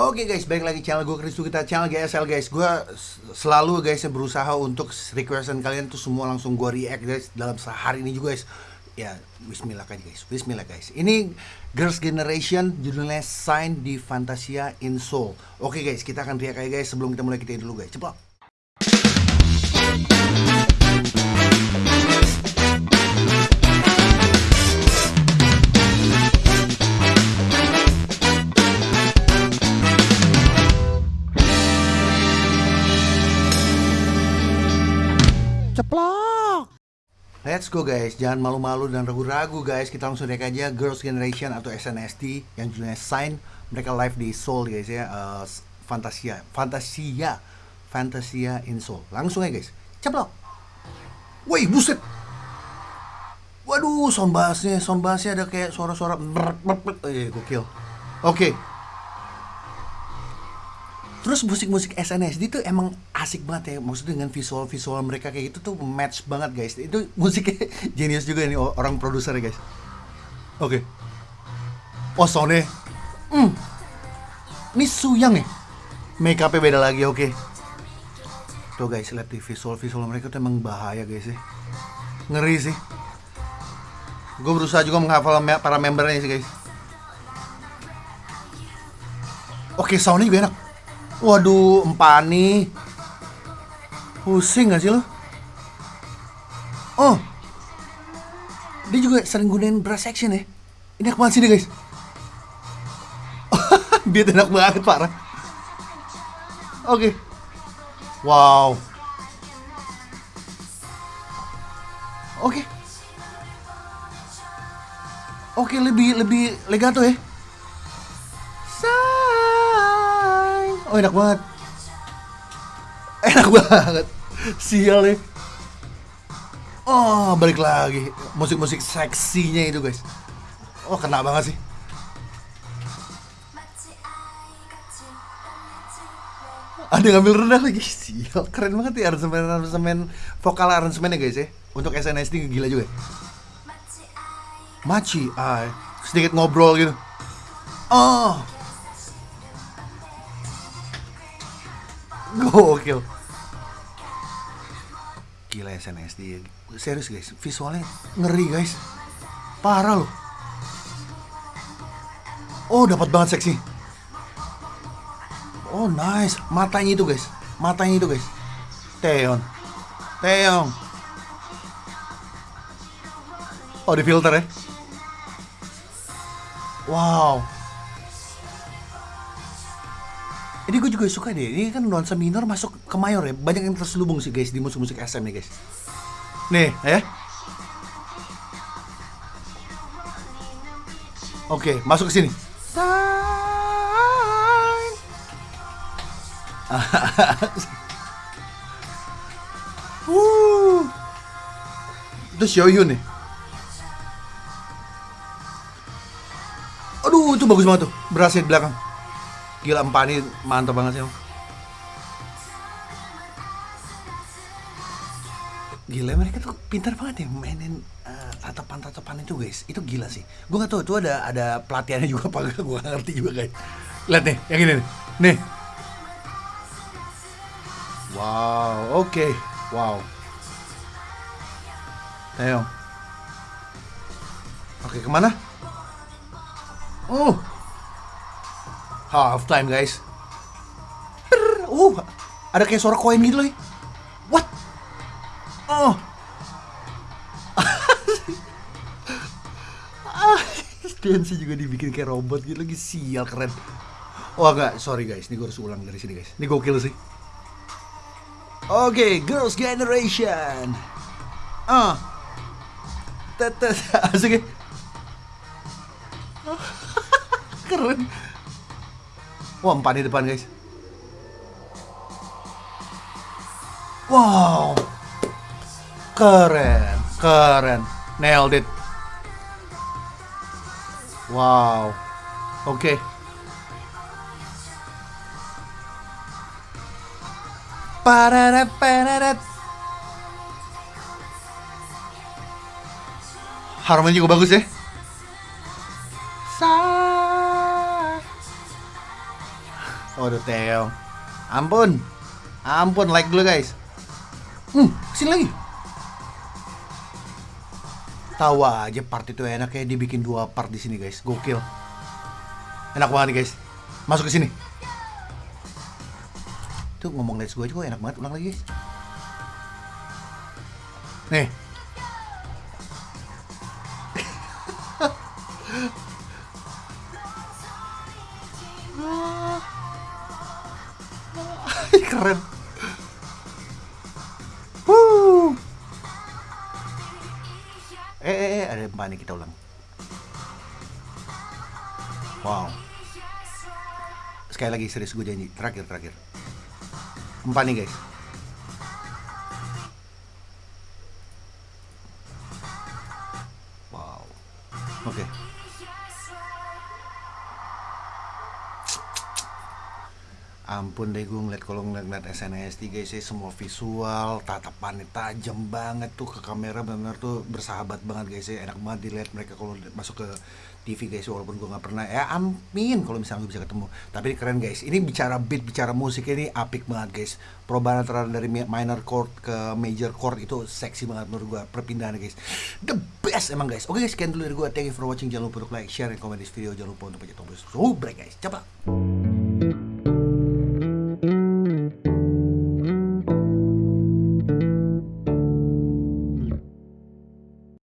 Oke guys, balik lagi channel gue Kristu kita channel GSL guys. Gue selalu guys berusaha untuk requestan kalian tuh semua langsung gue react guys dalam sehari ini juga guys. Ya, Bismillah kan guys, Bismillah guys. Ini Girls Generation judulnya Sign di Fantasia in Soul. Oke guys, kita akan react aja guys sebelum kita mulai kita dulu guys. Cepat. Let's go guys, jangan malu-malu dan ragu-ragu guys. Kita langsung lihat aja. Girls Generation atau SNSD yang judulnya Sign. Mereka live di Seoul guys ya. Uh, Fantasia, Fantasia, Fantasia in Seoul. Langsung aja guys, ceplok. Wih buset. Waduh, sound bassnya, sound bassnya ada kayak suara-suara Eh, gokil. Oke Terus musik-musik SNSD itu emang asik banget ya. Maksudnya dengan visual-visual mereka kayak gitu tuh match banget guys. Itu musiknya genius juga nih orang produser ya guys. Oke. Oh soundnya hmm. Ini Suyang ya? Make upnya beda lagi oke. Tuh guys lihat di visual-visual mereka tuh emang bahaya guys ya. Ngeri sih. Gue berusaha juga menghafal para membernya sih guys. Oke soundnya juga enak Waduh, empani. Pusing gak sih lo? Oh. Dia juga sering gunain brass section ya. Ini ke mana sih guys? Dia enak banget parah. Oke. Okay. Wow. Oke. Okay. Oke, okay, lebih lebih legato ya. Enak banget. Enak banget. Sial ya Oh balik lagi. Musik-musik seksinya itu guys. Oh kena banget sih. Ada ngambil rendah lagi. Sial keren banget ya aransemen aransemen vokal aransemennya guys ya. Untuk SNSD gila juga. Maci ay. Sedikit ngobrol gitu. Oh Gokil. Gila SNSD. Serius guys, visualnya ngeri guys. Parah loh. Oh, dapat banget seksi. Oh, nice. Matanya itu guys. Matanya itu guys. Teon. Teon. Oh, di filter ya. Wow. Ini gue juga suka deh. Ini kan nuansa minor masuk ke mayor ya. Banyak yang terselubung sih guys di musik-musik SM nih guys. Nih, ya. Oke, masuk ke sini. uh. Itu Xiaoyun nih. Aduh, itu bagus banget tuh. Berhasil di belakang. Gila Empani mantap banget sih. Gila mereka tuh pintar banget ya mainin uh, tatapan-tatapan itu guys. Itu gila sih. Gue gak tau itu ada ada pelatihannya juga apa gak. Gue gak ngerti juga guys. Lihat nih, yang ini nih. Nih. Wow, oke. Okay. Wow. Ayo. Oke, okay, ke mana? Oh, half time guys. Uh ada kayak suara koin gitu lagi what? Oh. Dance juga dibikin kayak robot gitu lagi sial keren. Oh enggak, sorry guys, ini gue harus ulang dari sini guys. Ini gokil sih. Oke, okay, Girls Generation. Ah. Tetes, asik ya Keren Wah, empat di depan, guys. Wow. Keren, keren. Nailed it. Wow. Oke. Okay. Pararat, pararat. Harmoni juga bagus ya. Waduh Theo. Ampun. Ampun like dulu guys. Hmm, sini lagi. Tahu aja part itu enak kayak dibikin dua part di sini guys. Gokil. Enak banget guys. Masuk ke sini. Tuh ngomong let's go aja kok enak banget ulang lagi guys. Nih. Keren. Wuh. Eh, eh, eh, ada empat nih kita ulang. Wow. Sekali lagi serius gue janji. Terakhir, terakhir. Empat nih guys. Wow. Oke. Ampun deh gue ngeliat kalau ngeliat-ngeliat SNSD guys ya semua visual tatapannya tajam banget tuh ke kamera benar tuh bersahabat banget guys ya. Enak banget dilihat mereka kalau masuk ke TV guys walaupun gue nggak pernah. Ya amin kalau misalnya gue bisa ketemu. Tapi ini keren guys ini bicara beat bicara musik ini apik banget guys. Perubahan antara dari minor chord ke major chord itu seksi banget menurut gue perpindahan guys. The best emang guys. Oke guys sekian dulu dari gue thank you for watching. Jangan lupa untuk like share dan komen di video. Jangan lupa untuk pencet tombol subscribe guys. Coba